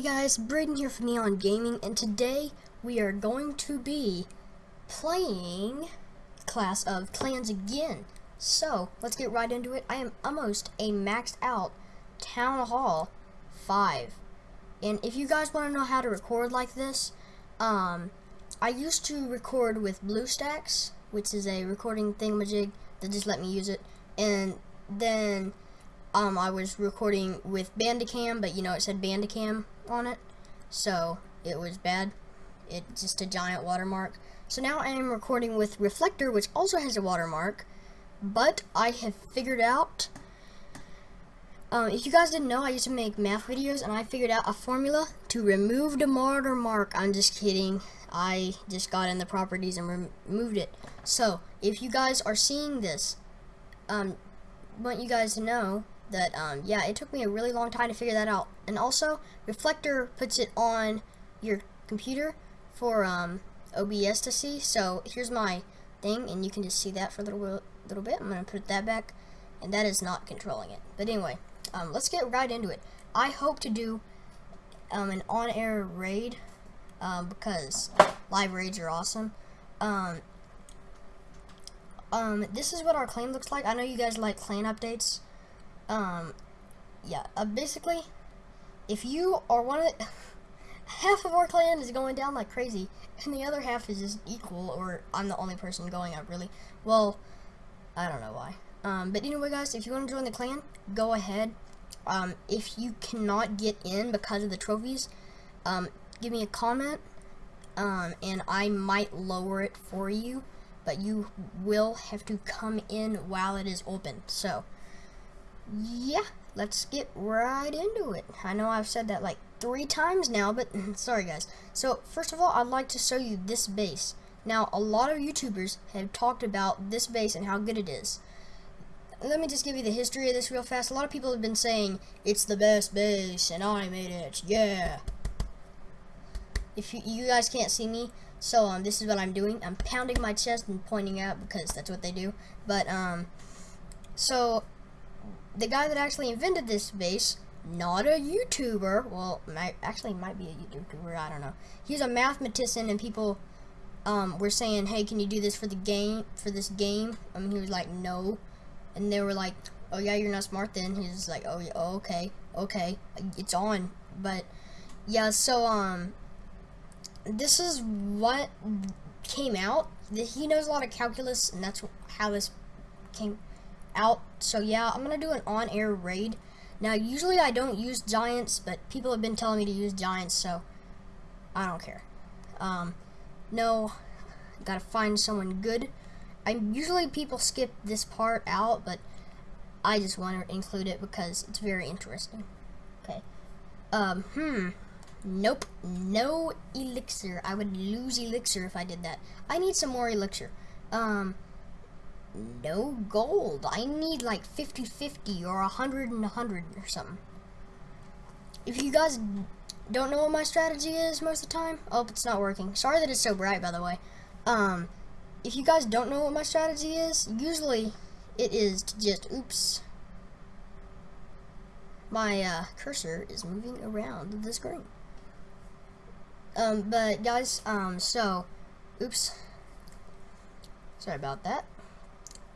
Hey guys, Braden here from Neon Gaming, and today we are going to be playing Clash of Clans again. So, let's get right into it. I am almost a maxed out Town Hall 5. And if you guys want to know how to record like this, um, I used to record with BlueStacks, which is a recording thingamajig that just let me use it. And then um, I was recording with Bandicam, but you know it said Bandicam on it, so it was bad. It's just a giant watermark. So now I am recording with Reflector, which also has a watermark, but I have figured out. Um, if you guys didn't know, I used to make math videos, and I figured out a formula to remove the watermark. I'm just kidding. I just got in the properties and removed it. So, if you guys are seeing this, um, want you guys to know that um, yeah it took me a really long time to figure that out. And also reflector puts it on your computer for um, OBS to see. So here's my thing and you can just see that for a little, little bit. I'm gonna put that back and that is not controlling it. But anyway um, let's get right into it. I hope to do um, an on-air raid um, because live raids are awesome. Um, um, this is what our clan looks like. I know you guys like clan updates um, yeah, uh, basically, if you are one of half of our clan is going down like crazy, and the other half is just equal, or I'm the only person going up, really. Well, I don't know why. Um, but anyway, guys, if you want to join the clan, go ahead. Um, if you cannot get in because of the trophies, um, give me a comment, um, and I might lower it for you, but you will have to come in while it is open. So, yeah, let's get right into it. I know I've said that like three times now, but sorry guys. So first of all, I'd like to show you this base. Now, a lot of YouTubers have talked about this base and how good it is. Let me just give you the history of this real fast. A lot of people have been saying, it's the best base, and I made it, yeah. If you, you guys can't see me, so um, this is what I'm doing. I'm pounding my chest and pointing out because that's what they do. But, um, so the guy that actually invented this base, not a YouTuber, well, might, actually might be a YouTuber, I don't know. He's a mathematician, and people um, were saying, hey, can you do this for the game, for this game? I mean, he was like, no. And they were like, oh yeah, you're not smart then. He was like, oh, yeah, oh, okay, okay, it's on. But, yeah, so, um, this is what came out. He knows a lot of calculus, and that's how this came out. So yeah, I'm going to do an on-air raid. Now, usually I don't use giants, but people have been telling me to use giants, so I don't care. Um, no, gotta find someone good. I usually people skip this part out, but I just want to include it because it's very interesting. Okay. Um, hmm. Nope. No elixir. I would lose elixir if I did that. I need some more elixir. Um, no gold. I need like 50-50 or 100 and 100 or something. If you guys don't know what my strategy is most of the time, oh, it's not working. Sorry that it's so bright, by the way. Um, if you guys don't know what my strategy is, usually it is to just, oops, my uh, cursor is moving around the screen. Um, but guys, um, so, oops, sorry about that.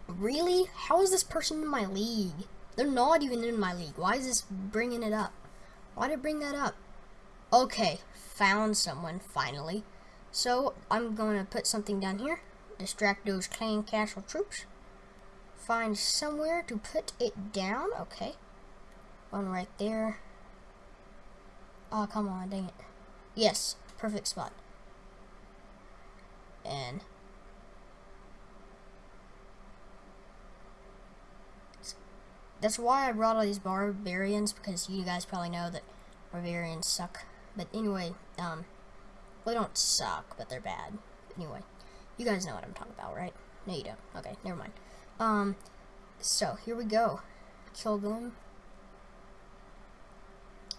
Really? How is this person in my league? They're not even in my league. Why is this bringing it up? Why did it bring that up? Okay, found someone, finally. So, I'm going to put something down here. Distract those clan castle troops. Find somewhere to put it down. Okay. One right there. Oh, come on, dang it. Yes, perfect spot. And That's why I brought all these barbarians, because you guys probably know that barbarians suck. But anyway, um, they don't suck, but they're bad. Anyway, you guys know what I'm talking about, right? No, you don't. Okay, never mind. Um, so, here we go. Kill them.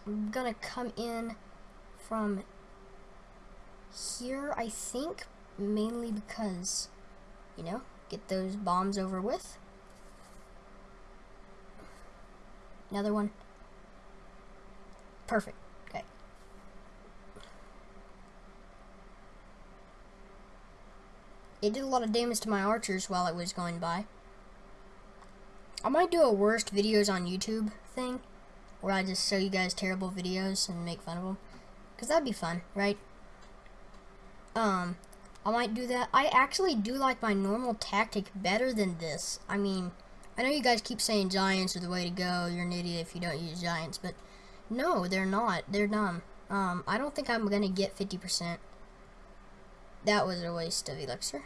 I'm gonna come in from here, I think, mainly because, you know, get those bombs over with. Another one. Perfect. Okay. It did a lot of damage to my archers while it was going by. I might do a worst videos on YouTube thing, where I just show you guys terrible videos and make fun of them. Because that'd be fun, right? Um, I might do that. I actually do like my normal tactic better than this. I mean... I know you guys keep saying giants are the way to go. You're an idiot if you don't use giants, but no, they're not. They're dumb. Um, I don't think I'm gonna get 50%. That was a waste of elixir.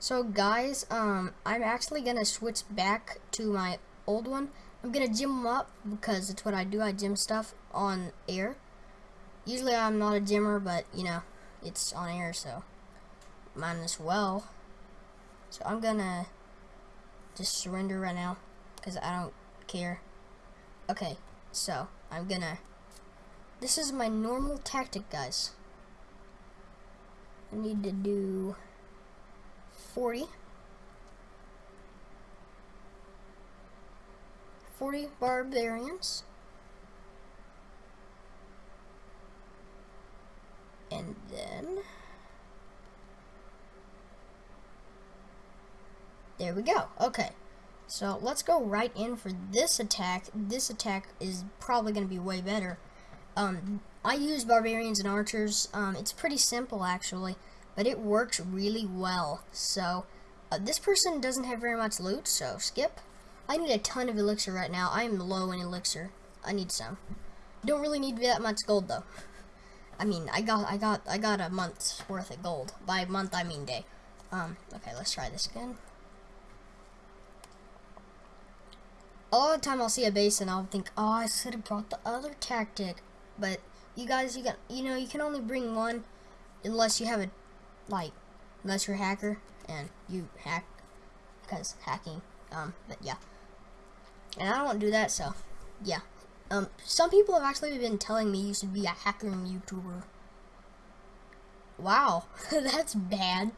So guys, um, I'm actually gonna switch back to my old one. I'm gonna gem up because it's what I do. I gem stuff on air. Usually I'm not a gemmer, but you know, it's on air, so mine as well. So I'm gonna just surrender right now because I don't care. Okay, so I'm gonna. This is my normal tactic, guys. I need to do 40. 40 barbarians. And then... There we go. Okay. So let's go right in for this attack. This attack is probably going to be way better. Um, I use barbarians and archers. Um, it's pretty simple actually but it works really well. So, uh, this person doesn't have very much loot, so skip. I need a ton of elixir right now. I am low in elixir. I need some. Don't really need that much gold though. I mean, I got, I got, I got a month's worth of gold. By month, I mean day. Um, okay, let's try this again. A lot of the time I'll see a base and I'll think, oh, I should have brought the other tactic. But you guys, you got, you know, you can only bring one unless you have a like, unless you're a hacker and you hack, because hacking, um, but yeah. And I don't do that, so, yeah. Um, some people have actually been telling me you should be a hacker and YouTuber. Wow, that's bad.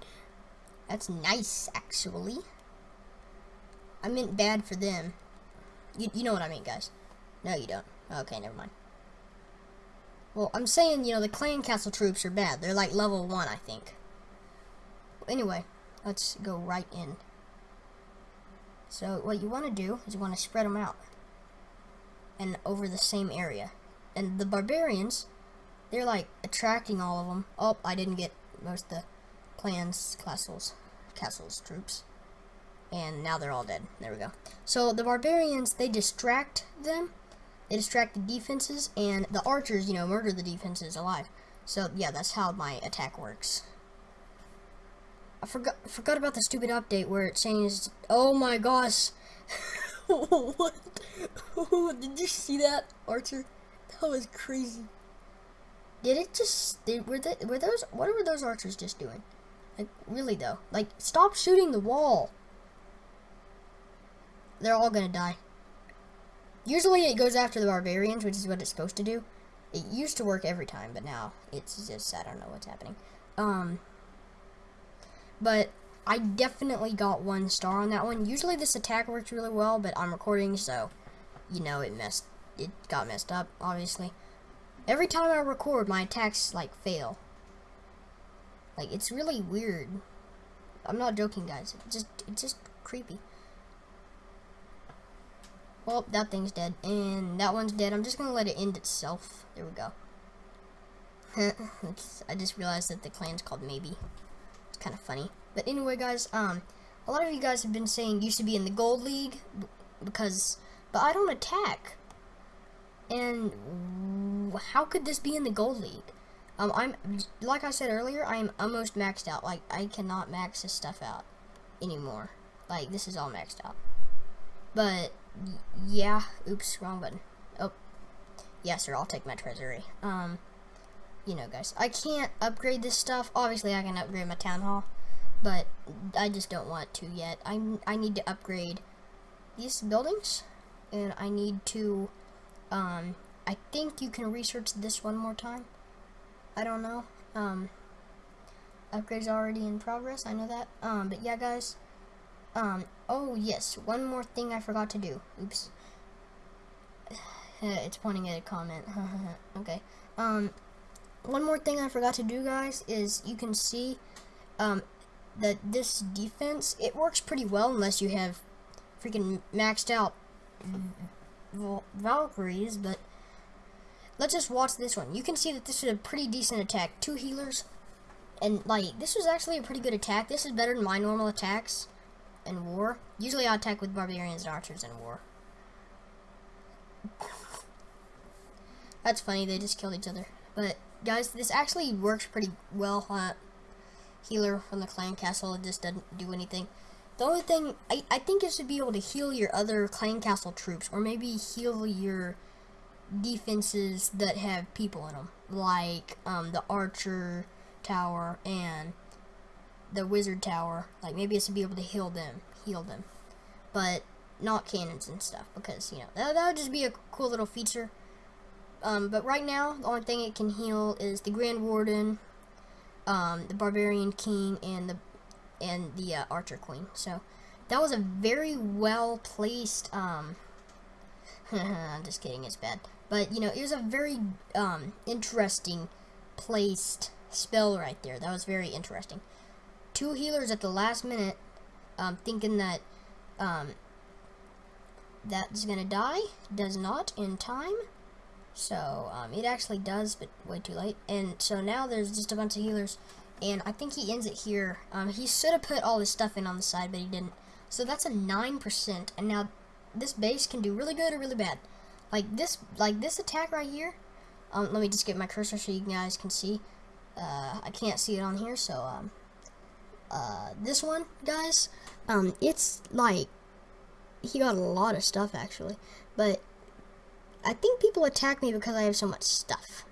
That's nice, actually. I meant bad for them. You, you know what I mean, guys. No, you don't. Okay, never mind. Well, I'm saying, you know, the clan castle troops are bad. They're like level 1, I think anyway, let's go right in. So what you want to do is you want to spread them out and over the same area. And the barbarians, they're like attracting all of them. Oh, I didn't get most of the clans, castles, castles troops. And now they're all dead. There we go. So the barbarians, they distract them. They distract the defenses, and the archers, you know, murder the defenses alive. So yeah, that's how my attack works. I forgot forgot about the stupid update where it changed. Oh my gosh! what? Did you see that, Archer? That was crazy. Did it just? Did, were they, were those? What were those archers just doing? Like really though? Like stop shooting the wall. They're all gonna die. Usually it goes after the barbarians, which is what it's supposed to do. It used to work every time, but now it's just I don't know what's happening. Um. But I definitely got one star on that one. Usually this attack works really well, but I'm recording, so, you know, it messed, it got messed up, obviously. Every time I record, my attacks, like, fail. Like, it's really weird. I'm not joking, guys. It's just, it's just creepy. Well, that thing's dead, and that one's dead. I'm just gonna let it end itself. There we go. I just realized that the clan's called Maybe It's kind of funny. But anyway, guys, um, a lot of you guys have been saying you should be in the gold league because, but I don't attack. And how could this be in the gold league? Um, I'm like I said earlier, I am almost maxed out. Like I cannot max this stuff out anymore. Like this is all maxed out. But yeah, oops, wrong button. Oh, yeah, sir, I'll take my treasury. Um you know, guys, I can't upgrade this stuff. Obviously, I can upgrade my town hall, but I just don't want to yet. I, I need to upgrade these buildings, and I need to, um, I think you can research this one more time. I don't know. Um, upgrades already in progress. I know that. Um, but yeah, guys. Um, oh yes, one more thing I forgot to do. Oops. it's pointing at a comment. okay. Um, one more thing I forgot to do, guys, is you can see um, that this defense, it works pretty well unless you have freaking maxed out Valkyries, but let's just watch this one. You can see that this is a pretty decent attack. Two healers, and like, this was actually a pretty good attack. This is better than my normal attacks in war. Usually I attack with barbarians and archers in war. That's funny, they just killed each other. But, guys, this actually works pretty well. Uh, healer from the clan castle, it just doesn't do anything. The only thing, I, I think is to be able to heal your other clan castle troops, or maybe heal your defenses that have people in them, like um, the archer tower and the wizard tower. Like maybe it's to be able to heal them, heal them, but not cannons and stuff because you know that, that would just be a cool little feature. Um, but right now, the only thing it can heal is the Grand Warden, um, the Barbarian King, and the and the uh, Archer Queen. So that was a very well placed. Um, I'm just kidding, it's bad. But you know, it was a very um, interesting placed spell right there. That was very interesting. Two healers at the last minute, um, thinking that um, that's gonna die. Does not in time. So um, it actually does, but way too late. And so now there's just a bunch of healers and I think he ends it here. Um, he should have put all his stuff in on the side, but he didn't. So that's a 9%, and now this base can do really good or really bad. Like this, like this attack right here, um, let me just get my cursor so you guys can see. Uh, I can't see it on here, so, um, uh, this one, guys, um, it's like, he got a lot of stuff, actually, but I think people attack me because I have so much stuff.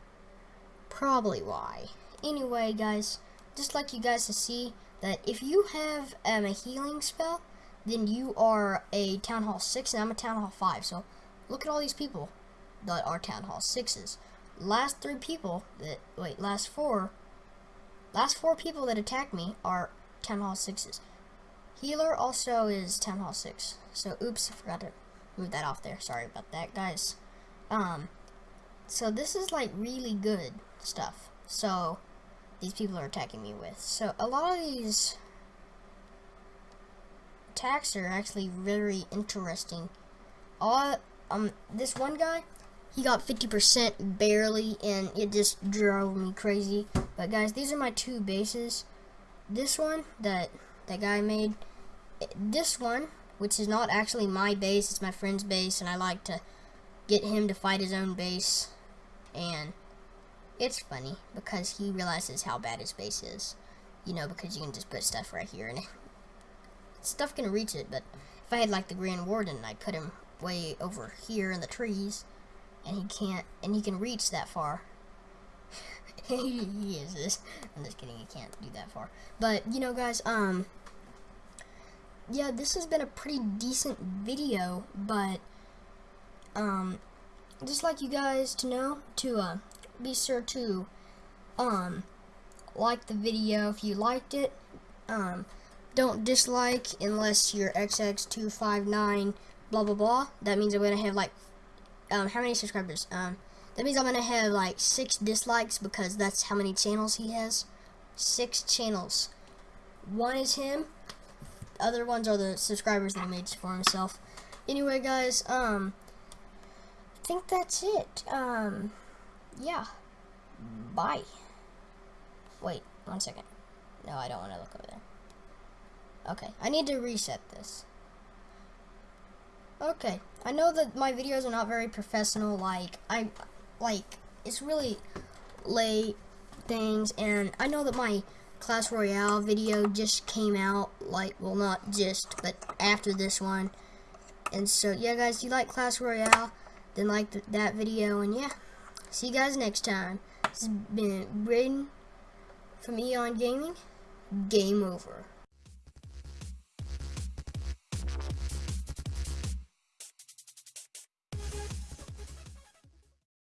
Probably why. Anyway, guys, just like you guys to see that if you have um, a healing spell, then you are a Town Hall 6 and I'm a Town Hall 5. So look at all these people that are Town Hall 6s. Last three people that, wait, last four, last four people that attack me are Town Hall 6s. Healer also is Town Hall 6. So oops, I forgot to move that off there. Sorry about that, guys. Um, so this is like really good stuff. So these people are attacking me with. So a lot of these attacks are actually very interesting. All um this one guy, he got 50% barely and it just drove me crazy. But guys, these are my two bases. This one that that guy made, eh, this one, which is not actually my base, it's my friend's base and I like to get him to fight his own base and it's funny because he realizes how bad his base is. You know, because you can just put stuff right here and stuff can reach it, but if I had like the Grand Warden, I'd put him way over here in the trees and he can't, and he can reach that far. He is this. I'm just kidding, he can't do that far. But, you know, guys, um, yeah, this has been a pretty decent video, but, um, just like you guys to know, to, uh, be sure to um like the video if you liked it. Um, don't dislike unless you're XX259 blah blah blah. That means I'm gonna have like um how many subscribers? Um that means I'm gonna have like six dislikes because that's how many channels he has. Six channels. One is him. The Other ones are the subscribers that he made for himself. Anyway, guys, um, I think that's it. Um, yeah. Bye. Wait, one second. No, I don't want to look over there. Okay, I need to reset this. Okay, I know that my videos are not very professional, like, I, like, it's really late things, and I know that my Clash Royale video just came out, like, well, not just, but after this one, and so, yeah, guys, if you like Clash Royale, then like th that video, and yeah. See you guys next time. This has been Braden from Eon Gaming. Game over.